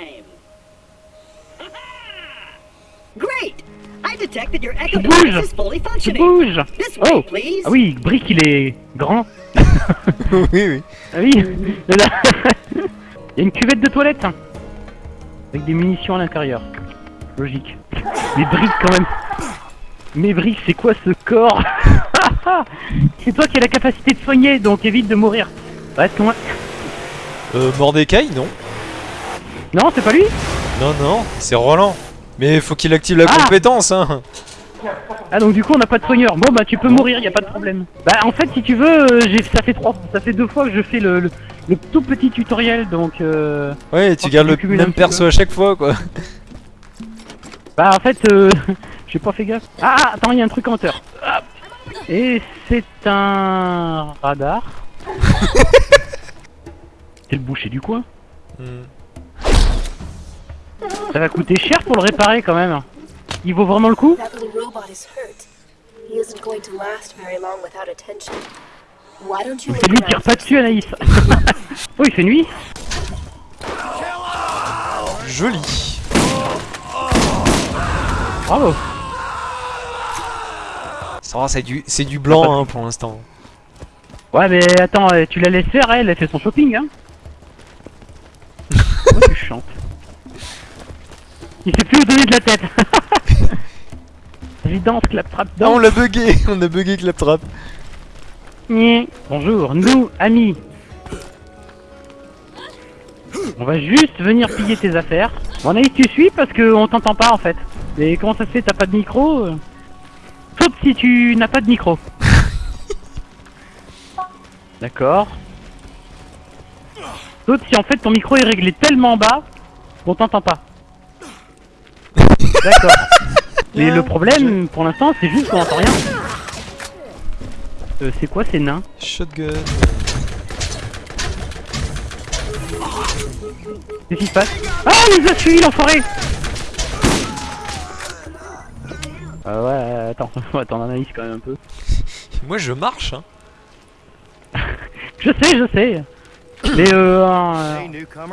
time. Great! I detect that your echo device is fully Tu functioning. bouges This way, Oh please. Ah oui, Brick il est grand. oui, oui. Ah oui. Il y a une cuvette de toilette hein. Avec des munitions à l'intérieur. Logique. Mais Brick quand même. Mais Brick, c'est quoi ce corps? C'est toi qui as la capacité de soigner, donc évite de mourir. Reste loin. Euh, Mordecai, non Non, c'est pas lui Non, non, c'est Roland. Mais faut qu'il active la Ah compétence, hein. Ah donc du coup on n'a pas de soigneur. Bon bah tu peux mourir, y a pas de problème. Bah en fait si tu veux, euh, ça fait trois, ça fait deux fois que je fais le, le, le tout petit tutoriel donc euh, Ouais, tu gardes le même perso peu. à chaque fois, quoi. bah en fait euh, j'ai pas fait gaffe. Ah attends il y a un truc en hauteur. Hop. Et c'est un radar. c'est le boucher du coin. Hmm. Ça va coûter cher pour le réparer quand même. Il vaut vraiment le coup C'est lui around pas dessus Anaïs. oh il fait nuit. Joli. Bravo. Ça va, c'est du, c'est du blanc, hein, pour l'instant. Ouais mais attends, euh, tu la laisses faire elle, elle fait son shopping hein. Pourquoi tu chantes? Il sait plus où donner de la tête. Évidence, clap-trap Ah, on l'a bugué, on a bugué Claptrap. Bonjour, nous, amis. On va juste venir piller tes affaires. Bon Anaïs, tu suis parce que on t'entend pas en fait. Et comment ça se fait, t'as pas de micro euh Sauf si tu n'as pas de micro. D'accord. Sauf si en fait ton micro est réglé tellement bas qu'on t'entend pas. D'accord. Mais le problème, pour l'instant, c'est juste qu'on entend rien. Euh, c'est quoi ces nains? Shotgun. Qu'est-ce qui se passe? Ah, il nous a suivi l'enfoiré Ah ouais, attends, on va attendre analyse quand même un peu. Moi, je marche, hein. Je sais, je sais Mais euh...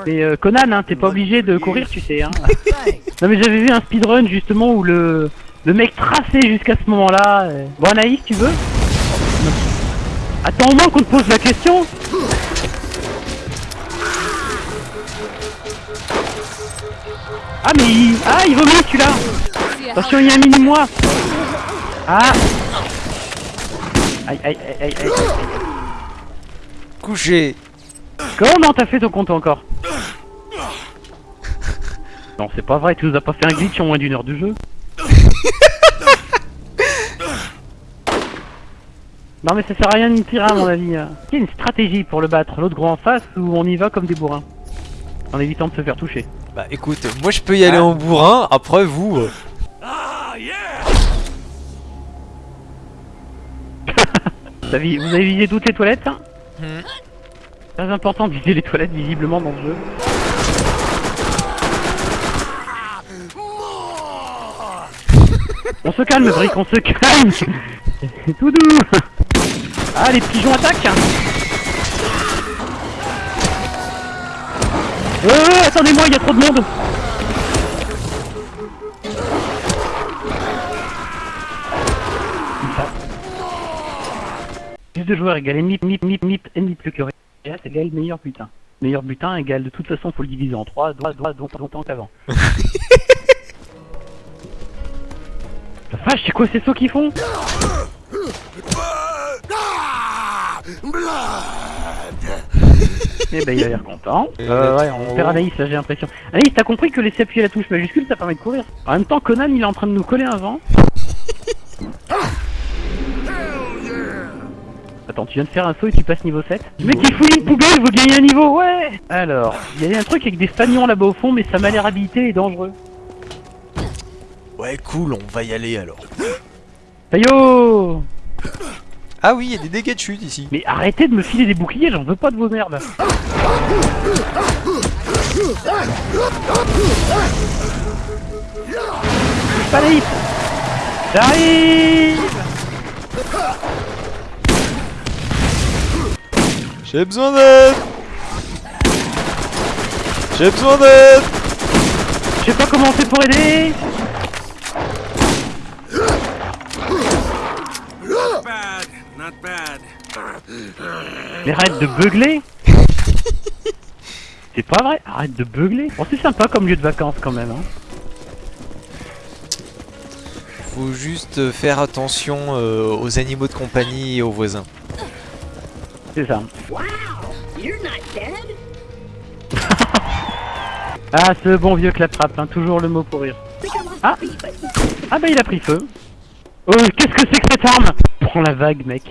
mais euh, Conan, hein, t'es pas obligé de courir, tu sais, hein. non mais j'avais vu un speedrun justement où le... Le mec traçait jusqu'à ce moment-là. euh. Bon Anaïs, tu veux? Attends au moins qu'on te pose la question Ah mais il... Ah il vomit celui-là Attention il y a un mini-moi Ah Aïe aïe aïe aïe aïe Couché. Comment t'as fait ton compte encore Non c'est pas vrai, tu nous as pas fait un glitch en moins d'une heure de jeu Non mais ça sert à rien de me tirer à mon avis. Il y a une stratégie pour le battre, l'autre gros en face ou on y va comme des bourrins En évitant de se faire toucher. Bah écoute, moi je peux y aller Ah. en bourrin, après vous... euh, T'as vi- Vous avez visé toutes les toilettes hein Hmm. Très important de viser les toilettes visiblement dans le jeu. On se calme, Brick, on se calme. Tout doux. Ah, les pigeons attaquent. Euh, attendez-moi, il y a trop de monde. Plus de joueurs égale ennemi, mip, mip, ennemi plus que réel, égale meilleur butin. Meilleur butin égale de toute façon, faut le diviser en 3, droit, droit, droit, longtemps qu'avant. La vache, c'est quoi ces sauts qu'ils font? Eh ben il a l'air content. Euh, ouais, on perd Anaïs là j'ai l'impression. Anaïs, t'as compris que laisser appuyer la touche majuscule ça permet de courir? En même temps, Conan il est en train de nous coller un vent. Attends, tu viens de faire un saut et tu passes niveau 7 Le mec il fouille une poubelle, veut gagner un niveau, ouais Alors, il y a un truc avec des fagnons là-bas au fond, mais ça m'a l'air habilité et dangereux. Ouais, cool, on va y aller alors. Tayo Ah oui, il y a des dégâts de chute ici. Mais arrêtez de me filer des boucliers, j'en veux pas de vos merdes J'arrive J'ai besoin d'aide J'ai besoin d'aide comment on fait pour aider Bad, not bad. Mais arrête de beugler C'est pas vrai, arrête de beugler Bon c'est sympa comme lieu de vacances quand même hein. Faut juste faire attention euh, aux animaux de compagnie et aux voisins. C'est ça. Wow, you're not dead? Ah ce bon vieux claptrap, hein, toujours le mot pour rire. Ah. Ah bah il a pris feu. Oh qu'est-ce que c'est que cette arme? Prends la vague mec.